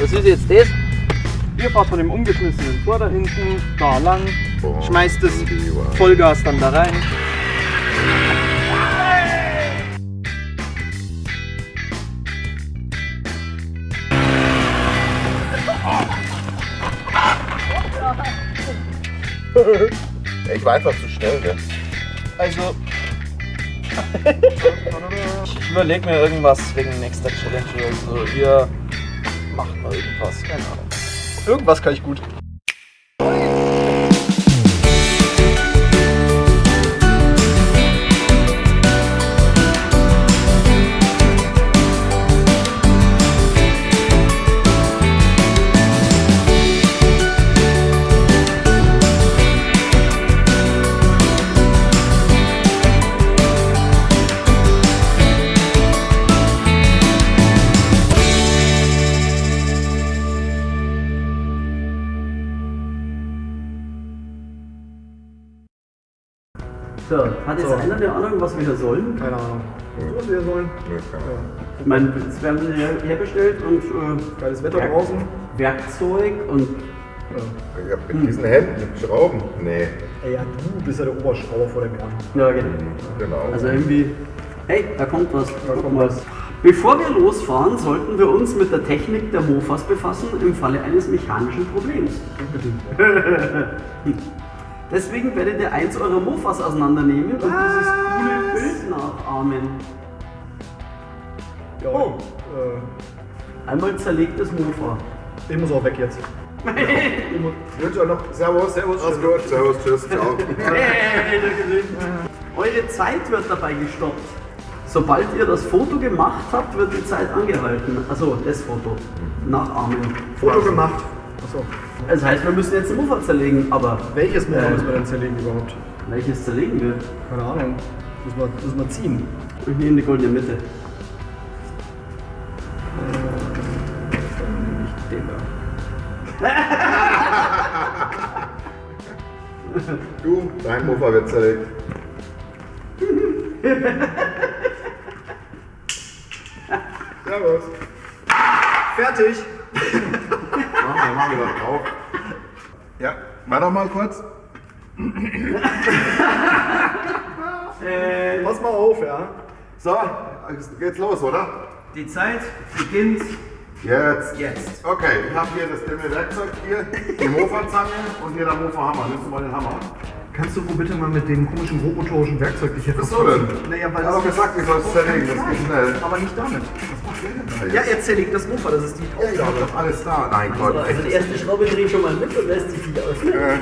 Was ist jetzt das? Ihr fahrt von dem umgeschmissenen Tor da hinten da lang, schmeißt das Vollgas dann da rein. Ich war einfach zu schnell, ne? Also. Ich überlege mir irgendwas wegen nächster Challenge oder so. Ihr macht mal irgendwas, keine Ahnung. Irgendwas kann ich gut. So, hat jetzt einer eine Ahnung, was wir hier sollen? Keine Ahnung. Was wir sollen. Nö, keine Ahnung. Ich meine, jetzt werden sie her- herbestellt und äh, Geiles Wetter draußen. Werkzeug und Ich hab mit diesen Händen mit Schrauben. Nee, Ey, ja, du bist ja der Oberschrauber vor dem Herrn. ja genau. genau. Also irgendwie, hey, da kommt was. Da Guck kommt mal. was. Bevor wir losfahren, sollten wir uns mit der Technik der Mofas befassen im Falle eines mechanischen Problems. Unbedingt. Deswegen werdet ihr eins eurer Mofas auseinandernehmen und dieses coole Bild nachahmen. Ja, Oh. äh, Einmal zerlegtes Mofa. ich muss auch weg jetzt. Ich wünsche euch noch Servus. Servus. Mach's gut. Servus. Tschüss. Ciao. Eure Zeit wird dabei gestoppt. Sobald ihr das Foto gemacht habt, wird die Zeit angehalten. Also das Foto. Nachahmen. Foto gemacht. Achso. Das heißt, wir müssen jetzt ein Mofa zerlegen, aber Welches Motor Äh. müssen wir denn zerlegen überhaupt? welches zerlegen wir? Keine Ahnung. Müssen wir, müssen wir ziehen. Ich nehme die goldene Mitte. Nicht den da. Du, dein Mofa wird zerlegt. Servus. Fertig! Machen wir drauf. Ja, warte doch mal kurz. Pass mal auf, ja. So, geht's los, oder? Die Zeit beginnt Jetzt. jetzt. Okay, ich habe hier das dünne Werkzeug hier, die Mofa-Zange und hier der Mofa-Hammer. Nimmst du mal den Hammer? Kannst du wohl bitte mal mit dem komischen grobmotorischen Werkzeug dich hier Was so denn? Naja, weil Ich habe doch gesagt, ich soll es zerlegen, das geht schnell. Aber nicht damit. Was macht der denn da Ja, jetzt? er zerlegt das Mofa, das ist die Ja, ich hab Aufgabe. doch alles da. Nein, Gott, Also die echt. erste Schraube drehe ich schon mal mit und lässt sich wieder öffnen. Äh,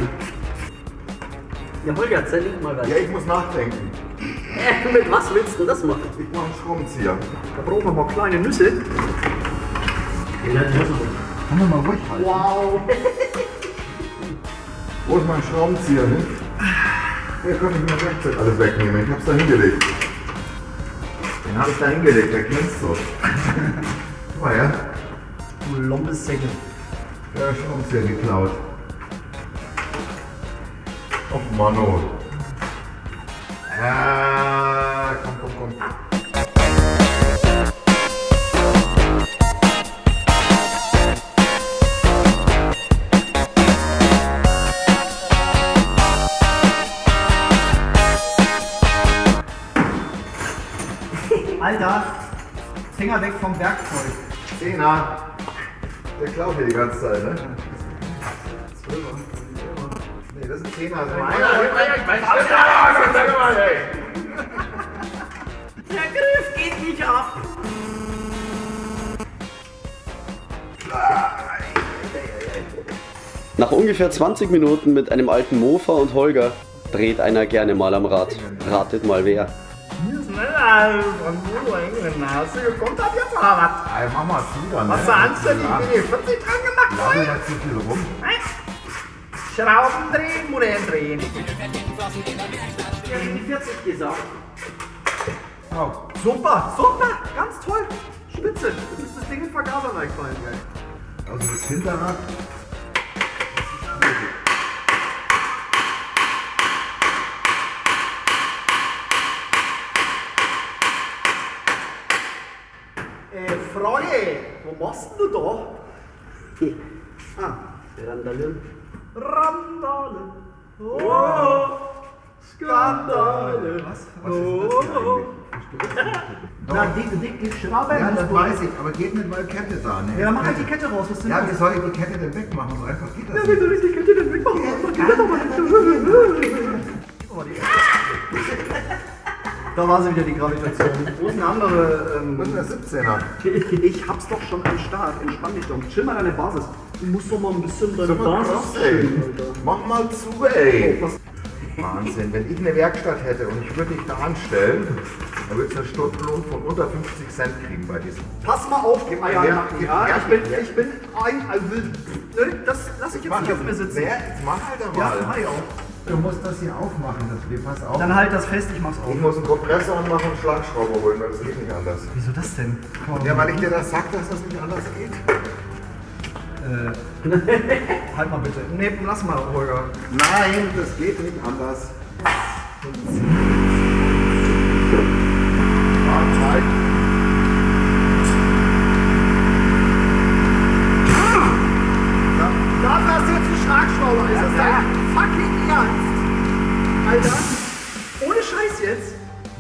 Ja, Holger, zerleg mal was. Ja, ich muss nachdenken. Äh, mit was willst du das machen? Ich mache einen Schraubenzieher. Da brauchen wir mal kleine Nüsse. Kann man mal ruhig halten. Wow! Wo ist mein Schraubenzieher hin? Hier kann ich mir Werkzeug alles wegnehmen. Ich hab's da hingelegt. Den hab ich da hingelegt, der glänzt so. Guck mal her. Du Lombessäcke. Der Schraubenzieher geklaut. Och Mano. Ja, komm, komm, komm. Finger weg vom Werkzeug. Zehner. Der klaut hier die ganze Zeit, ne? Nee, das ist ein Zehner. Das ist meiner. Der Griff geht nicht ab. Nach ungefähr 20 Minuten mit einem alten Mofa und Holger dreht einer gerne mal am Rad. Ratet mal wer. Engländer. Gekommen, hab jetzt aber was. Ey, mach mal dann. Was ne? du anständig, Ja. bin ich 40 dran gemacht, Lass Freund. nicht zu viel rum. Schrauben drehen, Modell drehen. Ich habe die 40 gesagt. Oh. Super, super, ganz toll. Spitze. Das ist das Ding in Vergaser reingefallen, geil. Also das Hinterrad. Äh, Wo machst denn du da? Ah, randalieren. Randale. Oh, Skandale. Was? Was ist das hier eigentlich? Na, die, die, die Schraube. Ja, das weiß ich, aber geht nicht, weil Kette da, ne? Ja, mach halt die Kette raus. Was denn Ja, wie soll ich die Kette denn wegmachen? So einfach geht das Ja, wie soll ich die Kette denn wegmachen? Die Kette doch mal Da war sie wieder, die Gravitation. Wo ist eine andere? Ähm, ist der 17er. ich hab's doch schon am Start. Entspann dich doch. Chill mal deine Basis. Du musst doch mal ein bisschen deine Basis krass, ey. chillen, Alter. Mach mal zu, ey. Oh, Wahnsinn, wenn ich eine Werkstatt hätte und ich würde dich da anstellen, dann würdest du einen Stundenlohn von unter 50 Cent kriegen bei diesem. Pass mal auf, gib mal ja, Ja, ja, ja, ja, ich bin, ja. ich bin ein, also, ne, das lass ich jetzt nicht auf mir sitzen. Wer? Jetzt mach halt Ja, mal. mach ich auch. Du musst das hier aufmachen, das wir pass auf. Dann halt das fest, ich mach's auf. ich muss einen Kompressor anmachen und Schlagschrauber holen, weil das geht nicht anders. Wieso das denn? Ja, weil ich dir das sag, dass das nicht anders geht. Halt mal bitte. Nee, lass mal, Holger. Nein, das geht nicht anders. Ja, Zeit. Da hast du jetzt einen Schlagschrauber. Ist das dein fucking Ernst? Alter, ohne Scheiß jetzt.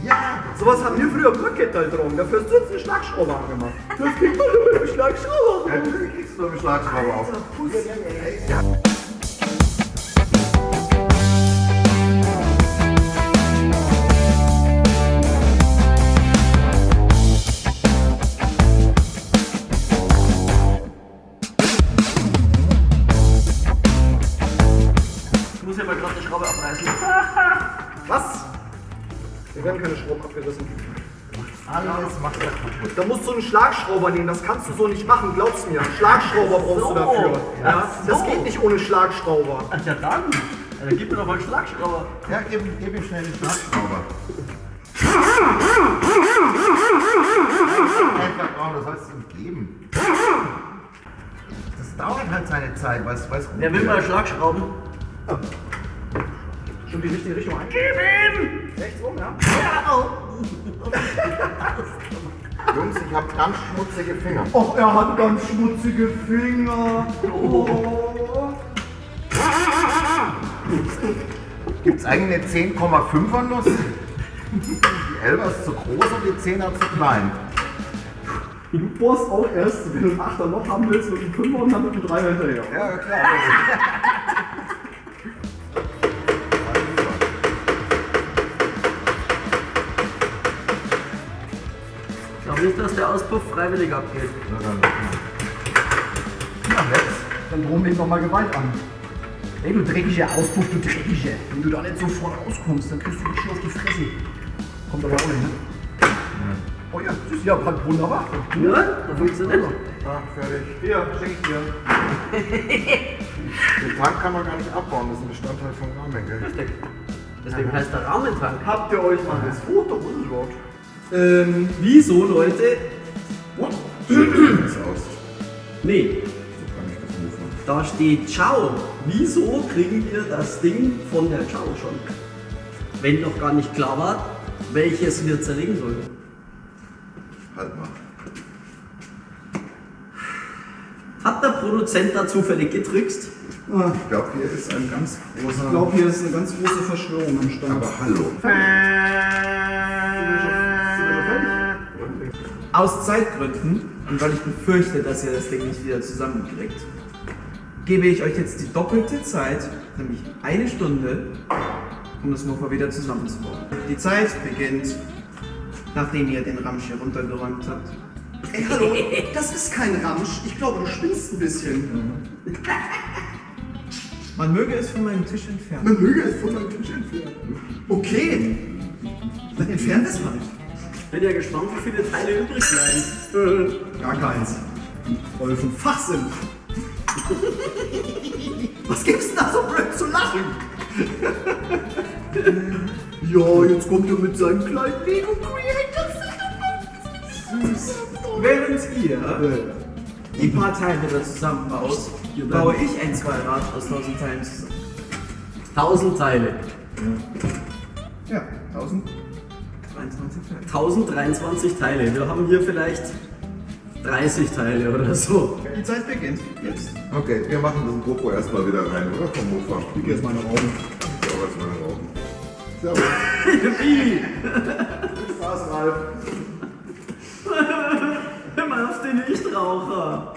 Ja, Sowas haben wir früher Brückkettel drum. Dafür hast du jetzt einen Schlagschrauber angemacht. Das kriegt man nur mit einem Schlagschrauber. natürlich kriegst du noch einen Schlagschrauber auf. Ja. Ich muss ja mal gerade die Schraube abreißen. Wir werden keine Schrauben abgerissen. Alles macht er kaputt. Da musst du einen Schlagschrauber nehmen. Das kannst du so nicht machen, glaub's mir. Schlagschrauber brauchst so. du dafür. Ja, Ach das so. geht nicht ohne Schlagschrauber. Ach ja dann. Ja, dann gib mir doch mal einen Schlagschrauber. Ja, gib, gib ihm schnell den Schlagschrauber. Du sollst ihm geben. Das dauert halt seine Zeit, weil es weiß Wer will mal Schlagschrauben? Schon die richtige Richtung ein. Gib ihm! Rechts rum, ja? Jungs, ich habe ganz schmutzige Finger. Och, er hat ganz schmutzige Finger. Oh. Gibt es eigentlich eine 10,5er Nuss? Die 11 ist zu groß und die 10er zu klein. Du bohrst auch erst, wenn du ein 8er Loch haben willst, mit einem 5er und dann mit einem 3er hinterher. Ja, klar. Nicht, dass der Auspuff freiwillig abgeht. Na dann. Ja, jetzt. Dann drohen wir ihm nochmal Gewalt an. Ey, du dreckiger Auspuff, du dreckiger. Wenn du da nicht sofort rauskommst, dann kriegst du dich schon auf die Fresse. Kommt aber auch nicht, ne? Oh ja, süß, ja, passt wunderbar. Ja, da funktioniert. Ah, fertig. Hier, schenk ich dir. Den Tank kann man gar nicht abbauen, das ist ein Bestandteil vom Rahmen, gell? Richtig. Deswegen heißt der Rahmentank. Habt ihr euch mal das Foto angeschaut? Ähm, wieso, Leute? What? Nee, So kann ich das rufen. da steht Ciao. Wieso kriegen wir das Ding von der Ciao schon? Wenn doch gar nicht klar war, welches wir zerlegen sollen. Halt mal. Hat der Produzent da zufällig getrickst? Ich glaube, hier ist ein ganz großer. Ich glaube, hier ist eine ganz große Verschwörung am Start. Aber hallo. Aus Zeitgründen und weil ich befürchte, dass ihr das Ding nicht wieder zusammenkriegt, gebe ich euch jetzt die doppelte Zeit, nämlich eine Stunde, um das Mofa wieder zusammenzubauen. Die Zeit beginnt, nachdem ihr den Ramsch hier runtergeräumt habt. Ey, hallo, das ist kein Ramsch. Ich glaube, du spinnst ein bisschen. Man möge es von meinem Tisch entfernen. Man möge es von meinem Tisch entfernen. Okay. Dann entfernt es halt. Bin ja gespannt, wie viele Teile übrig bleiben. Gar keins. Weil wir vom Fach sind. Was gibt's denn da so blöd zu lachen? ja, jetzt kommt er mit seinem kleinen Lego Creator Während ihr die paar Teile da zusammenbaut, baue ich ein Zweirad aus tausend Teilen zusammen. 1000 Teile. Ja, 1023 Teile. 1023 Teile. Wir haben hier vielleicht 30 Teile oder so. Die Zeit beginnt jetzt. Okay, wir machen das GoPro erstmal wieder rein, oder? Vom Mofa. Ich krieg jetzt meine nach. Ich gehe auch jetzt mal nach oben. Servus. Wie? Spaß, Ralf. Immer auf den Nichtraucher.